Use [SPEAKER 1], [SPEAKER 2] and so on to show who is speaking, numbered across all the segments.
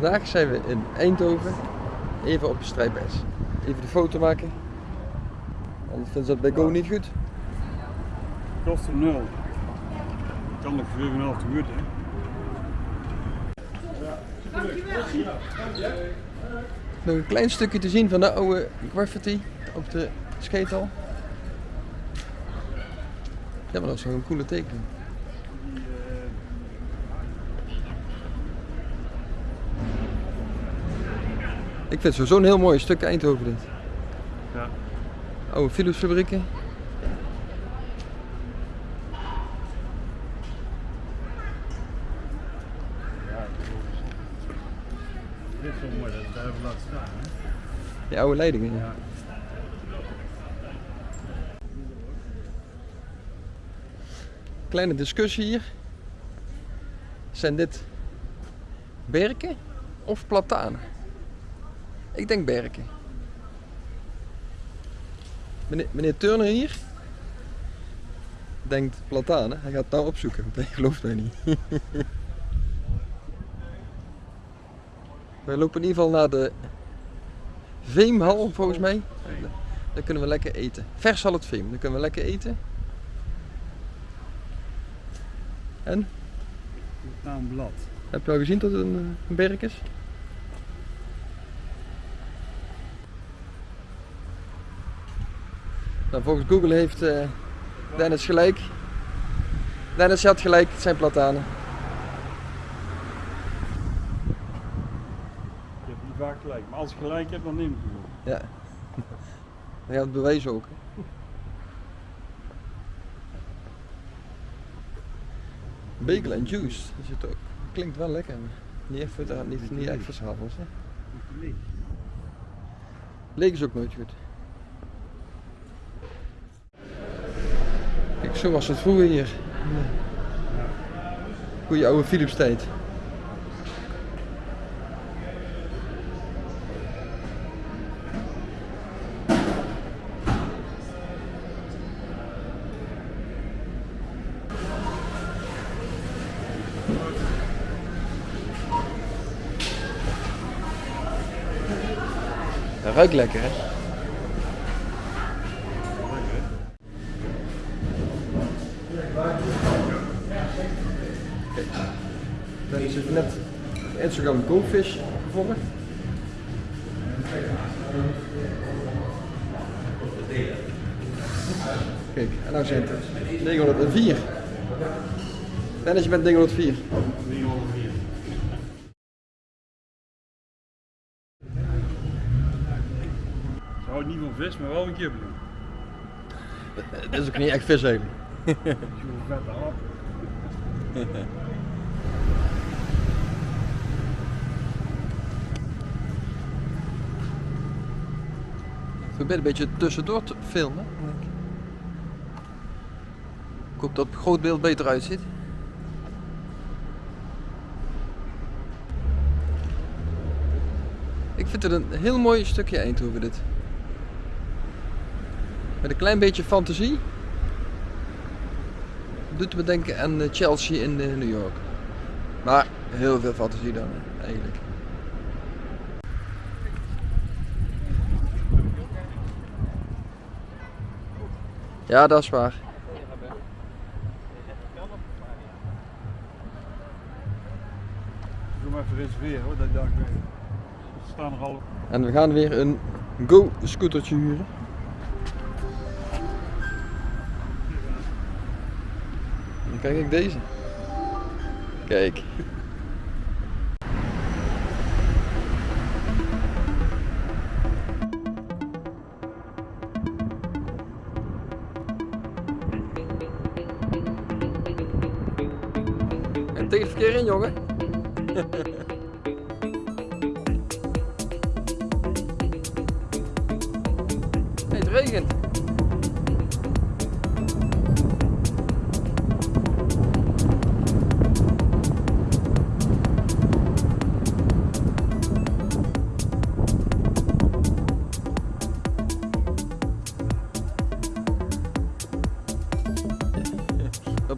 [SPEAKER 1] Vandaag zijn we in Eindhoven, even op de strijdbijs. Even de foto maken, anders vinden ze dat bij Go niet goed.
[SPEAKER 2] Kosten nul. Kan nog 4,5 te goed, hè?
[SPEAKER 1] Nog een klein stukje te zien van de oude graffiti op de scheetal. Ja, maar dat is wel een coole tekening. Ik vind het sowieso een heel mooi stuk Eindhoven dit.
[SPEAKER 2] Ja.
[SPEAKER 1] Oude fabrieken.
[SPEAKER 2] Ja, Dit is wel mooi dat het daar even laat staan, hè?
[SPEAKER 1] Die oude leidingen. Ja. Kleine discussie hier. Zijn dit berken of platanen? Ik denk berken. Meneer, meneer Turner hier denkt platanen. Hij gaat het nou opzoeken, hij gelooft mij niet. We lopen in ieder geval naar de Veemhal volgens mij. Daar kunnen we lekker eten. Vers zal het Veem, daar kunnen we lekker eten. En?
[SPEAKER 2] Een blad.
[SPEAKER 1] Heb je al gezien dat het een, een berk is? Nou, volgens Google heeft eh, Dennis gelijk. Dennis had gelijk, het zijn platanen.
[SPEAKER 2] Je hebt niet vaak gelijk. Maar als ik gelijk heb, dan neem ik het.
[SPEAKER 1] Ja. Dan gaat het bewijzen ook. hè. Bagel en juice, dat zit ook. Klinkt wel lekker. Niet echt niet, niet echt.
[SPEAKER 2] Leeg
[SPEAKER 1] is ook nooit goed. Kijk, zo was het vroeger hier. Goeie oude Philips tijd. Dat ruikt lekker, hè? Dennis heeft net op Instagram Goldfish gevolgd. Kijk, en nou zijn het 904. Dennis, je bent 904.
[SPEAKER 2] 304. Ze houdt niet van vis, maar wel een kibbeling.
[SPEAKER 1] Dat is ook niet echt vis.
[SPEAKER 2] Zo'n vette hap.
[SPEAKER 1] Ik probeer een beetje tussendoor te filmen. Ik hoop dat het groot beeld beter uitziet. Ik vind het een heel mooi stukje Eindhoven dit. Met een klein beetje fantasie. Doet me denken aan eh, Chelsea in eh, New York. Maar heel veel fantasie dan eigenlijk. Ja, dat is waar.
[SPEAKER 2] Doe maar even reserveren hoor, dat ik daar er.
[SPEAKER 1] En we gaan weer een Go scootertje huren. Kijk ik deze. Kijk. En tegen het verkeer in, jongen. Hey, het regent.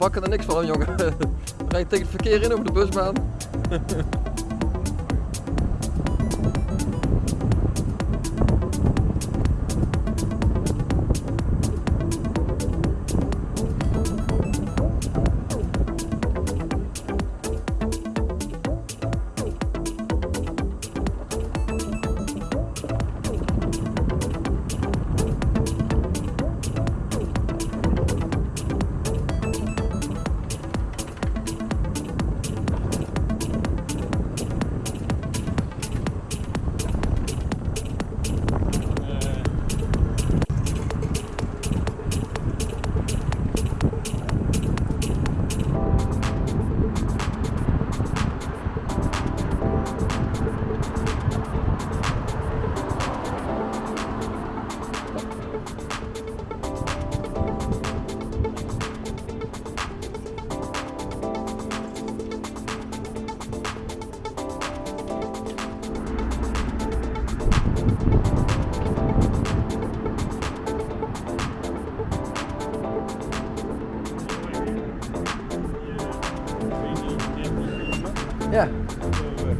[SPEAKER 1] Bakken er niks van, jongen. We rijden tegen het verkeer in over de busbaan.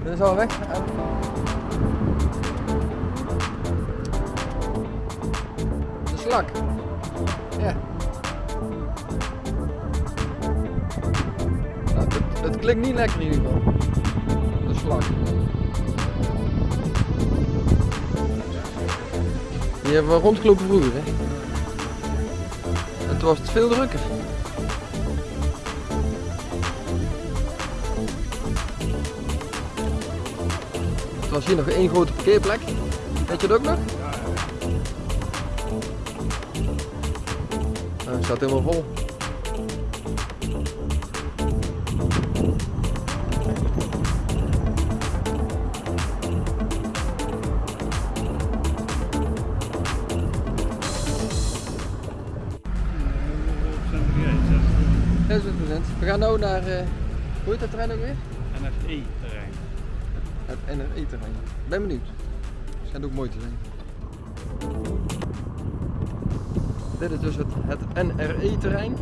[SPEAKER 1] dit is al weg. De slak. Ja. Nou, het, het klinkt niet lekker in ieder geval. De slak. Die hebben we rondgelopen vroeger, hè. Toen was het veel drukker. Was hier nog één grote parkeerplek. Weet je dat ook nog? Nou, het staat helemaal vol. Ja, 26%. We gaan nu naar, eh hoe heet dat terrein ook weer?
[SPEAKER 2] NFE-terrein.
[SPEAKER 1] Het NRE-terrein. Ben benieuwd. Schijnt ook mooi te zijn. Dit is dus het, het NRE-terrein.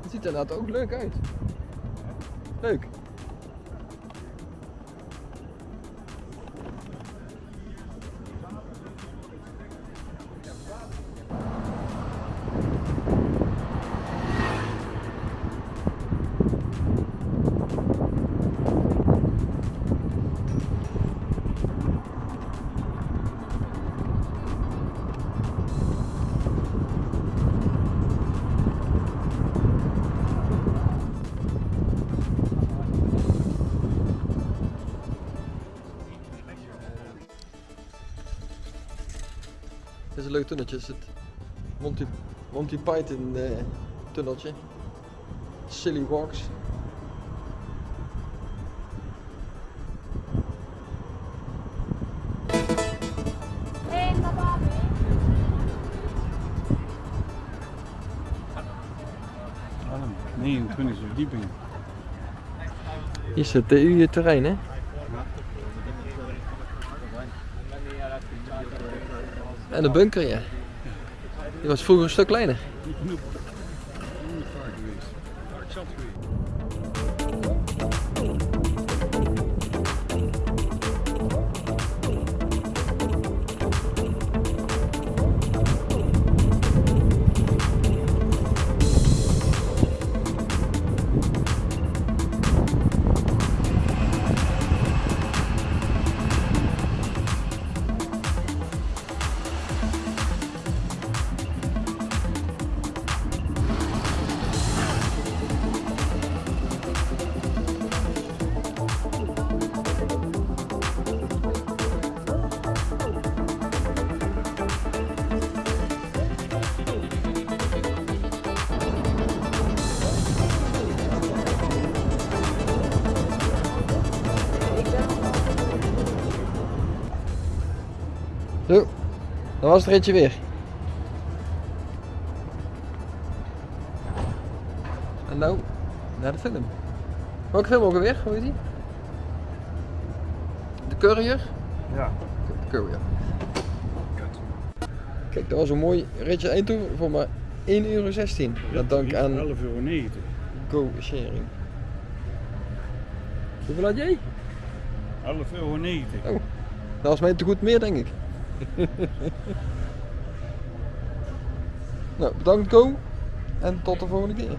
[SPEAKER 1] Het ziet er inderdaad ook leuk uit. Leuk. Leuk tunneltje. Het is het Monty, Monty Python eh, tunneltje. Silly Walks.
[SPEAKER 2] Allemaal. 29 verdieping.
[SPEAKER 1] Hier is het TU-terrein, hè? En de bunker, ja. Die was vroeger een stuk kleiner.
[SPEAKER 2] Geweest.
[SPEAKER 1] Zo, dan was het ritje weer. En nou, naar de film. Welke film ook alweer? Hoe heet die? De Courier?
[SPEAKER 2] Ja.
[SPEAKER 1] De Courier. Kijk, dat was een mooi ritje Eindhoven voor maar 1,16 euro. Dat dank aan
[SPEAKER 2] 11,90 euro.
[SPEAKER 1] Go Sharing. Hoeveel had jij?
[SPEAKER 2] 11,90 euro.
[SPEAKER 1] Oh, dat was mij te goed meer, denk ik. nou, bedankt Go en tot de volgende keer.